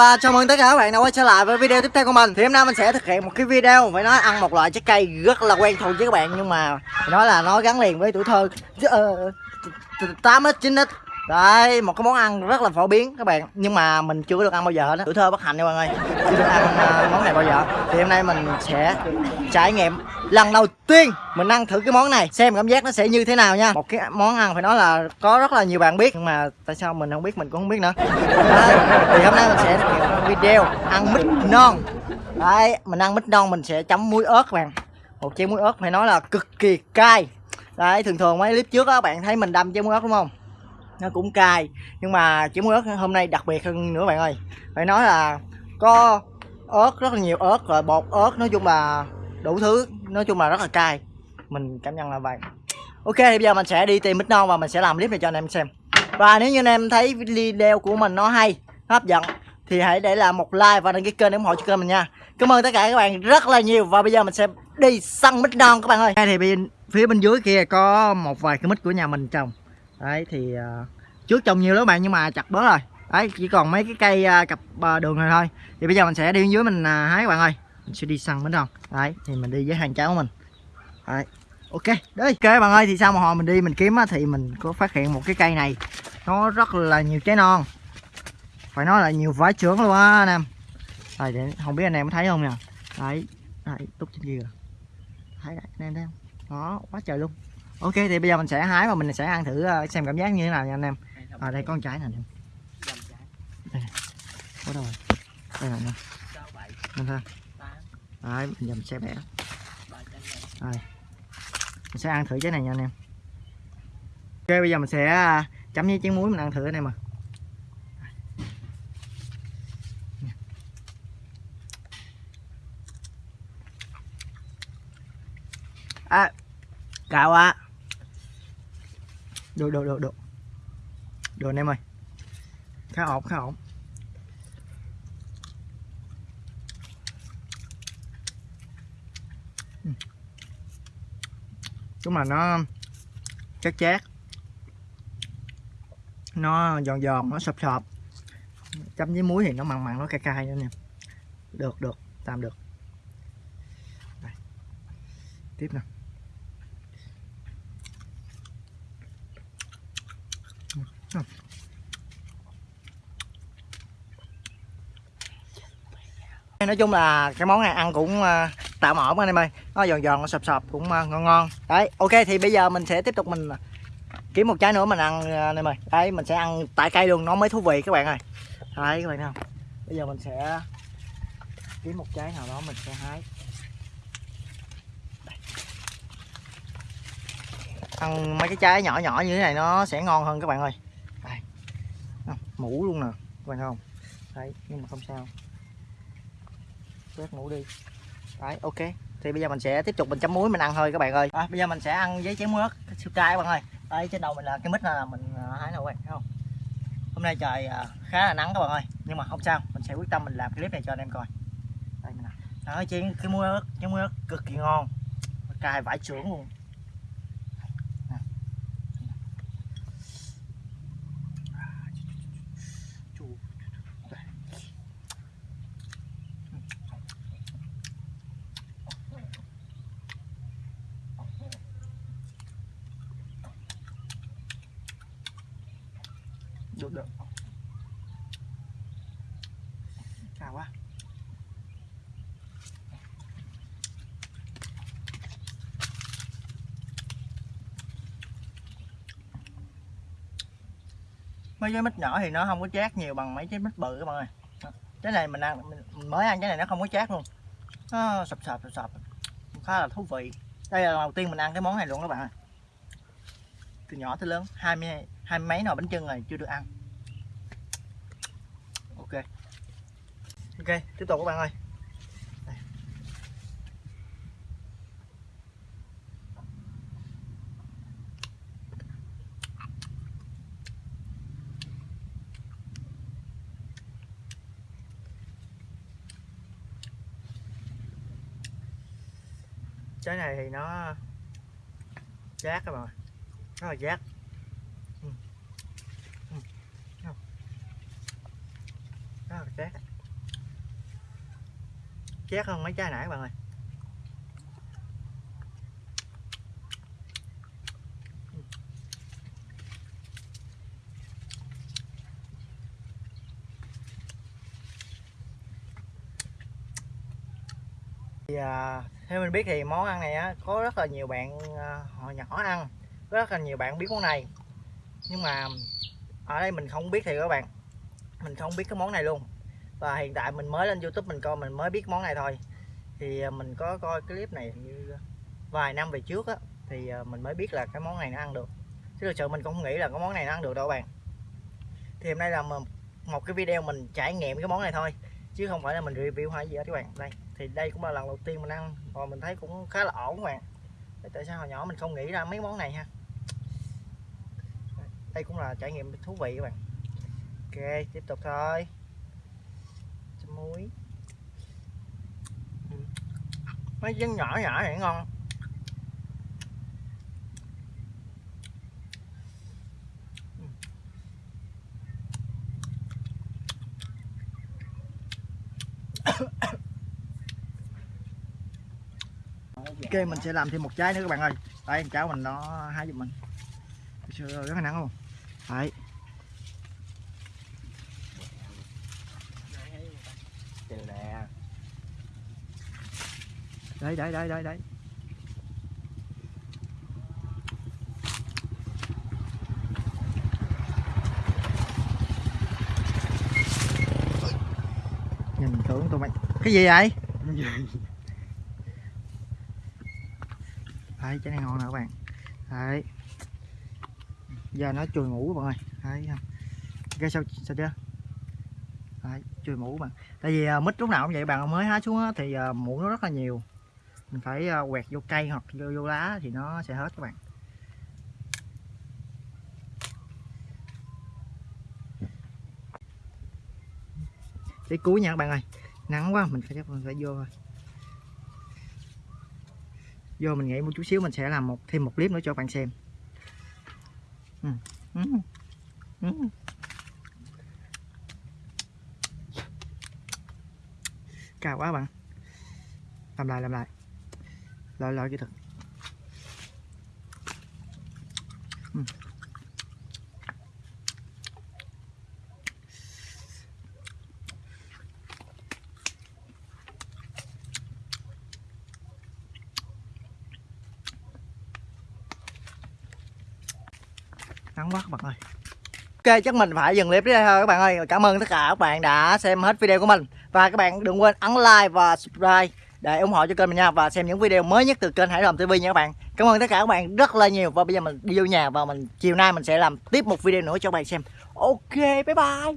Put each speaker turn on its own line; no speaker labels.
và chào mừng tất cả các bạn đã quay trở lại với video tiếp theo của mình. Thì hôm nay mình sẽ thực hiện một cái video phải nói ăn một loại trái cây rất là quen thuộc với các bạn, Nhưng mà nói là nó gắn liền với tuổi thơ. Ờ, tám x chín x. Đấy, một cái món ăn rất là phổ biến các bạn. Nhưng mà mình chưa được ăn bao giờ hết Tuổi thơ bất hạnh nha mọi người. Chưa được ăn uh, món này bao giờ. Thì hôm nay mình sẽ trải nghiệm lần đầu tiên mình ăn thử cái món này. Xem cảm giác nó sẽ như thế nào nha. Một cái món ăn phải nói là có rất là nhiều bạn biết. Nhưng mà tại sao mình không biết mình cũng không biết nữa. Đấy, Thì hôm nay mình sẽ video ăn mít non. Đấy, mình ăn mít non mình sẽ chấm muối ớt các bạn. Một chén muối ớt phải nói là cực kỳ cay. Đấy, thường thường mấy clip trước á bạn thấy mình đâm chén muối ớt đúng không? Nó cũng cay. Nhưng mà chấm muối ớt hôm nay đặc biệt hơn nữa bạn ơi. Phải nói là có ớt, rất là nhiều ớt, rồi bột ớt, nói chung là đủ thứ, nói chung là rất là cay. Mình cảm nhận là vậy. Ok, thì bây giờ mình sẽ đi tìm mít non và mình sẽ làm clip này cho anh em xem. Và nếu như anh em thấy video của mình nó hay hấp dẫn, thì hãy để lại một like và đăng ký kênh để ủng hộ cho kênh mình nha. Cảm ơn tất cả các bạn rất là nhiều. Và bây giờ mình sẽ đi săn mít non các bạn ơi. Thì bên phía bên dưới kia có một vài cái mít của nhà mình trồng đấy thì uh, trước trồng nhiều lắm bạn nhưng mà chặt bớt rồi. Đấy chỉ còn mấy cái cây uh, cặp uh, đường này thôi. Thì bây giờ mình sẽ đi dưới mình uh, hái các bạn ơi. Mình sẽ đi săn bánh không đấy thì mình đi với hàng cháu của mình. Đấy ok đấy ok bạn ơi thì sau một hồi mình đi mình kiếm á, thì mình có phát hiện một cái cây này. Nó rất là nhiều trái non. Phải nói là nhiều vải trưởng luôn á anh em. Rồi để không biết anh em có thấy không nè đấy đấy túc trên kia rồi thấy đấy anh em thấy không? Đó quá trời luôn ok, thì bây giờ mình sẽ hái và mình sẽ ăn thử ờ, xem cảm giác như thế nào nha anh em. À đây, con trái nè đây có đâu rồi. Đây này nè. Anh thấy đấy bây giờ mình sẽ bẻ đây. Mình sẽ ăn thử trái này nha anh em. Ok, bây giờ mình sẽ ờ, chấm với chén muối mình ăn thử anh em à à cao quá được được được được được anh em ơi. Khá ổn khá ổn. Ừ. Chúng là nó chắc chát. Nó giòn giòn, nó sập sập. Chấm với muối thì nó mặn mặn, nó cay cay nữa nè. Được được. Tạm được. Đây. tiếp nè. Nói chung là cái món này ăn cũng ờ, tạm ổn anh em ơi. Nó giòn giòn, nó sập sập cũng ờ, ngon ngon. Đấy, ok, thì bây giờ mình sẽ tiếp tục mình ờ, kiếm một trái nữa mình ăn anh em ơi. Đấy, mình sẽ ăn tại cây luôn, nó mới thú vị các bạn ơi. Đấy, các bạn thấy không? Bây giờ mình sẽ kiếm một trái nào đó mình sẽ hái. Ăn mấy cái trái nhỏ nhỏ như thế này nó sẽ ngon hơn các bạn ơi mũ luôn nè các bạn không? Đấy nhưng mà không sao. Quét mũ đi. Đấy ok. Thì bây giờ mình sẽ tiếp tục mình chấm muối mình ăn thôi các bạn ơi. À, bây giờ mình sẽ ăn với chén muối siêu cay các bạn ơi. Đây trên đầu mình là cái mít là mình à, hái nào các bạn thấy không? Hôm nay trời à, khá là nắng các bạn ơi nhưng mà không sao. Mình sẽ quyết tâm mình làm clip này cho anh em coi. Đây mình đó chén cái muối ớt chén muối ớt cực kỳ ngon. Cay vải trưởng luôn. Chốt được cao quá. Mấy cái mít nhỏ thì nó không có chát nhiều bằng mấy cái mít bự các bạn ơi. Cái này mình ăn mình mới ăn cái này nó không có chát luôn. Nó sập sập sập sập. Khá là thú vị. Đây là lần đầu tiên mình ăn cái món này luôn các bạn ơi từ nhỏ tới lớn, hai mươi, hai mấy nồi bánh trưng rồi chưa được ăn. Ok. Ok, tiếp tục các bạn ơi. Đây. trái này thì nó chát các bạn ơi rất là chát ừ. ừ. rất là chát. Chát hơn mấy trái nãy các bạn ơi. Ừ. Thì à, theo mình biết thì món ăn này á có rất là nhiều bạn à, họ nhỏ ăn rất là nhiều bạn biết món này. Nhưng mà ở đây mình không biết thì các bạn. Mình không biết cái món này luôn. Và hiện tại mình mới lên youtube mình coi, mình mới biết món này thôi. Thì à, mình có coi clip này như vài năm về trước á, thì à, mình mới biết là cái món này nó ăn được. Chứ thực sự mình cũng không nghĩ là cái món này nó ăn được đâu các bạn. Thì hôm nay là một một cái video mình trải nghiệm cái món này thôi, chứ không phải là mình review hay gì hết các bạn. Đây, thì đây cũng là lần đầu tiên mình ăn, và mình thấy cũng khá là ổn các bạn. Tại sao hồi nhỏ mình không nghĩ ra mấy món này ha? Đây cũng là trải nghiệm thú vị các bạn. Ok tiếp tục thôi. Chấm muối. Ừ. Mấy chân nhỏ nhỏ này ngon. Ừ. Ok mình sẽ làm thêm một trái nữa các bạn ơi. Đây cháu mình nó hái giùm mình. Trời ơi, rất là nắng không đấy
Từ nè
đấy đấy đấy đấy đấy. Nhìn tưởng tụi mày. Cái gì vậy? Đấy trái này ngon nè các bạn? Đấy giờ nó chùi ngủ các bạn ơi. Đấy không? Cái sao sao chưa? Đấy chùi mũ bạn tại vì à, mít lúc nào cũng vậy bạn mới hái xuống á, thì uh, mũ nó rất là nhiều mình phải ờ, quẹt vô cây hoặc vô, vô lá thì nó sẽ hết các bạn cái cuối nha các bạn ơi nắng quá mình phải chắc mình phải vô thôi vô mình nghĩ một chút xíu mình sẽ làm một thêm một clip nữa cho các bạn xem ừ. Ừ. Ừ. cao quá bạn làm lại làm lại lo lo, chứ thật ừ. nắng quá các bạn ơi. Ok, chắc mình phải dừng clip đây thôi các bạn ơi. Cảm ơn tất cả các bạn đã xem hết video của mình. Và các bạn đừng quên ấn like và subscribe. Để ủng hộ cho kênh mình nha Và xem những video mới nhất từ kênh Hải Đồng TV nha các bạn. Cảm ơn tất cả các bạn rất là nhiều Và bây giờ mình đi vô nhà và mình, chiều nay mình sẽ làm tiếp một video nữa cho các bạn xem. Ok, bye bye.